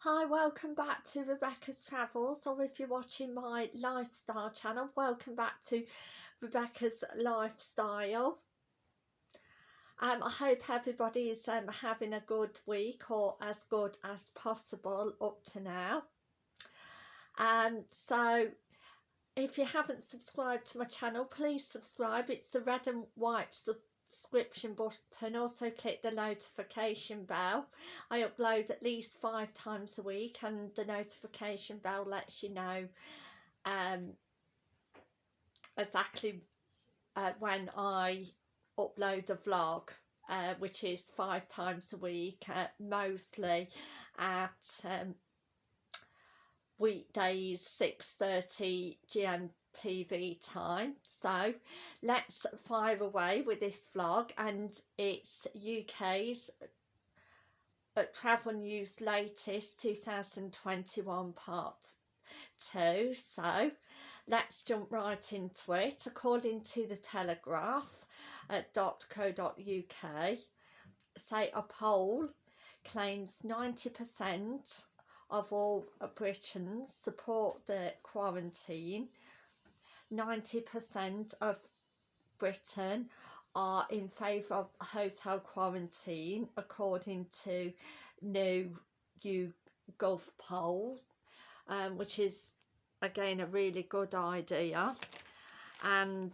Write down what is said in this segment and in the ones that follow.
Hi, welcome back to Rebecca's Travels, or if you're watching my lifestyle channel, welcome back to Rebecca's Lifestyle. Um, I hope everybody is um, having a good week or as good as possible up to now. Um, so if you haven't subscribed to my channel, please subscribe. It's the red and white subscription button also click the notification bell. I upload at least five times a week and the notification bell lets you know um, exactly uh, when I upload a vlog uh, which is five times a week uh, mostly at um, weekdays 6.30 GMT TV time. So let's fire away with this vlog and it's UK's uh, Travel News latest 2021 part 2. So let's jump right into it. According to the Telegraph at dot .co.uk, say a poll claims 90% of all Britons support the quarantine 90% of Britain are in favour of hotel quarantine according to new YouGov poll um, which is again a really good idea. And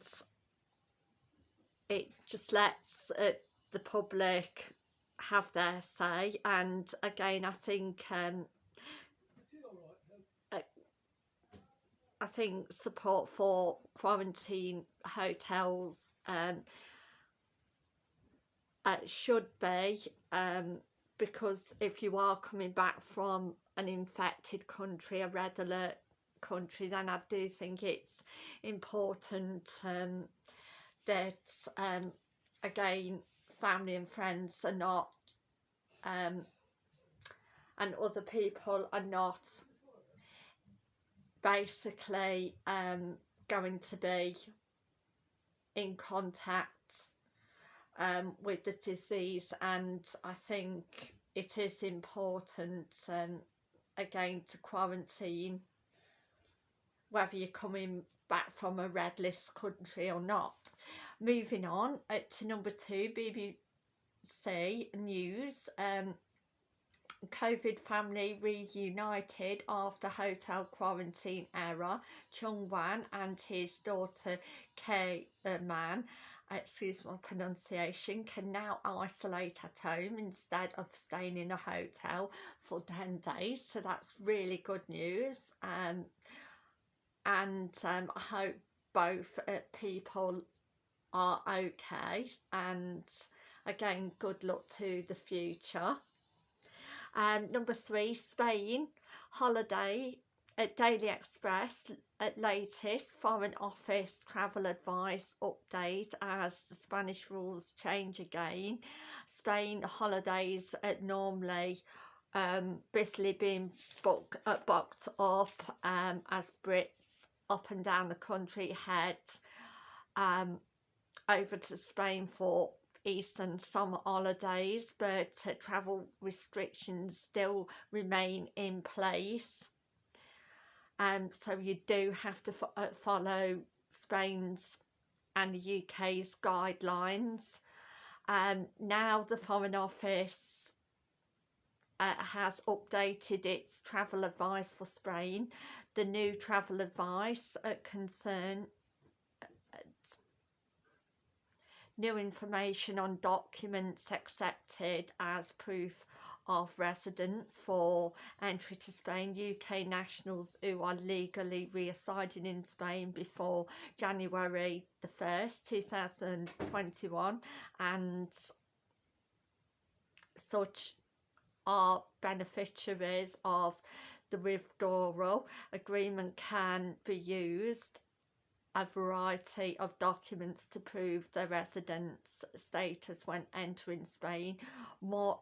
it just lets uh, the public have their say. And again I think um, I think support for quarantine hotels um, uh, should be um, because if you are coming back from an infected country, a red alert country, then I do think it's important um, that um, again family and friends are not um, and other people are not basically um, going to be in contact um, with the disease and I think it is important um, again to quarantine whether you're coming back from a red list country or not. Moving on uh, to number two, BBC News. Um, COVID family reunited after hotel quarantine era. Chung Wan and his daughter Kay Man, excuse my pronunciation, can now isolate at home instead of staying in a hotel for 10 days. So that's really good news. Um, and um, I hope both uh, people are okay and again good luck to the future um, number three, Spain, holiday at Daily Express at latest Foreign Office travel advice update as the Spanish rules change again. Spain holidays at normally um, busily being book, uh, booked up um, as Brits up and down the country head um, over to Spain for Easter and summer holidays but uh, travel restrictions still remain in place. And um, so you do have to fo uh, follow Spain's and the UK's guidelines. Um, now the Foreign Office uh, has updated its travel advice for Spain. The new travel advice uh, concern new information on documents accepted as proof of residence for entry to Spain, UK nationals who are legally residing in Spain before January the 1st, 2021 and such are beneficiaries of the withdrawal. Agreement can be used a variety of documents to prove their residence status when entering Spain. More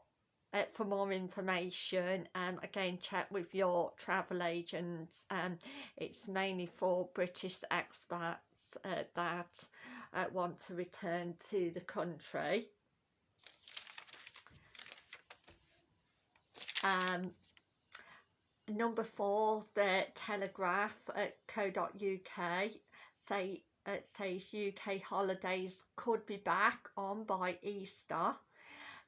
uh, for more information um, again check with your travel agents. Um, it's mainly for British expats uh, that uh, want to return to the country. Um, number four the telegraph at co.uk say it says UK holidays could be back on by Easter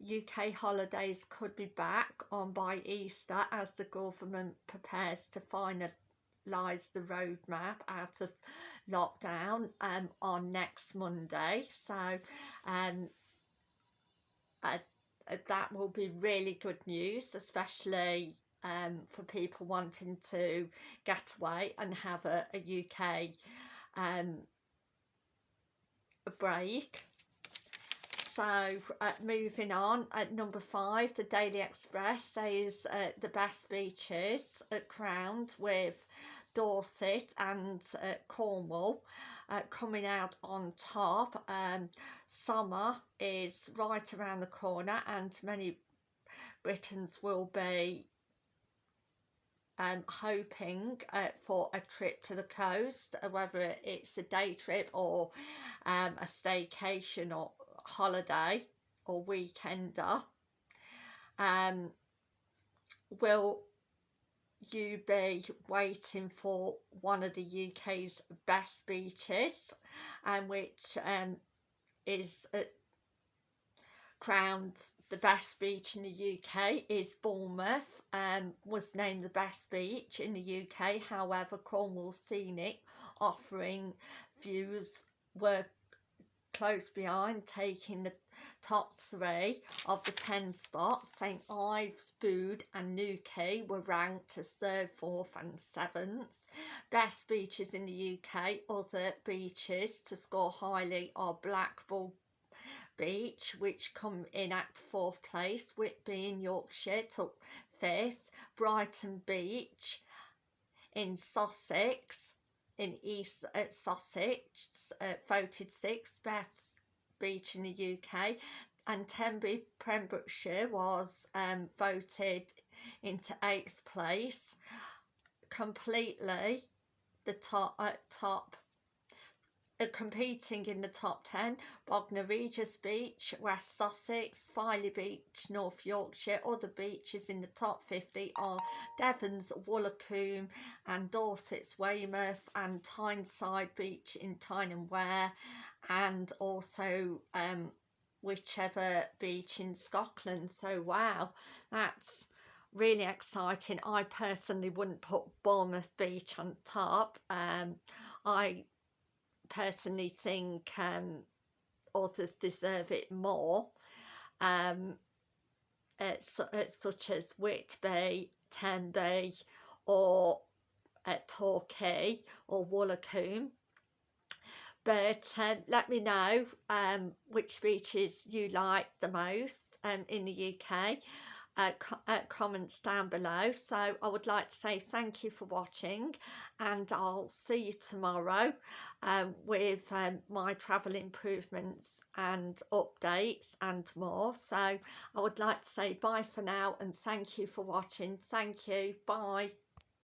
UK holidays could be back on by Easter as the government prepares to finalise the roadmap out of lockdown um, on next Monday. So um, uh, that will be really good news, especially um, for people wanting to get away and have a, a UK um, a break. So uh, moving on at number five the Daily Express says uh, the best beaches at crowned with Dorset and uh, Cornwall uh, coming out on top. Um, summer is right around the corner and many Britons will be um, hoping uh, for a trip to the coast, uh, whether it's a day trip or um, a staycation or holiday or weekender. Um, will you be waiting for one of the UK's best beaches and which um, is uh, crowned the best beach in the UK is Bournemouth um, was named the best beach in the UK however Cornwall Scenic offering views were close behind taking the top three of the 10 spots. St Ives, Bude and Newquay were ranked as third, fourth and seventh. Best beaches in the UK other beaches to score highly are Blackpool Beach which come in at fourth place Whitby in Yorkshire took fifth Brighton Beach in Sussex in East uh, Sussex uh, voted sixth best beach in the UK and Tenby Pembrokeshire was um, voted into eighth place. Completely the top uh, top competing in the top 10 Bognor Regis Beach, West Sussex, Filey Beach, North Yorkshire. Other beaches in the top 50 are Devon's Woolacombe and Dorset's Weymouth and Tyneside Beach in Tyne and Wear and also um, whichever beach in Scotland. So wow, that's really exciting. I personally wouldn't put Bournemouth Beach on top. Um, I personally think um, authors deserve it more. Um, it's, it's such as Whitby, Tenby or at Torquay or Woolacombe but um, let me know um, which beaches you like the most um, in the UK uh, co uh, comments down below. So I would like to say thank you for watching and I'll see you tomorrow um, with um, my travel improvements and updates and more. So I would like to say bye for now and thank you for watching. Thank you. Bye